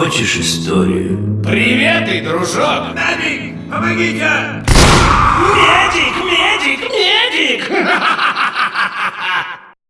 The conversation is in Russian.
Хочешь историю? Привет, и дружок! Медик, помогите! Медик, медик, медик!